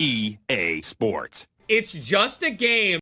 EA Sports. It's just a game.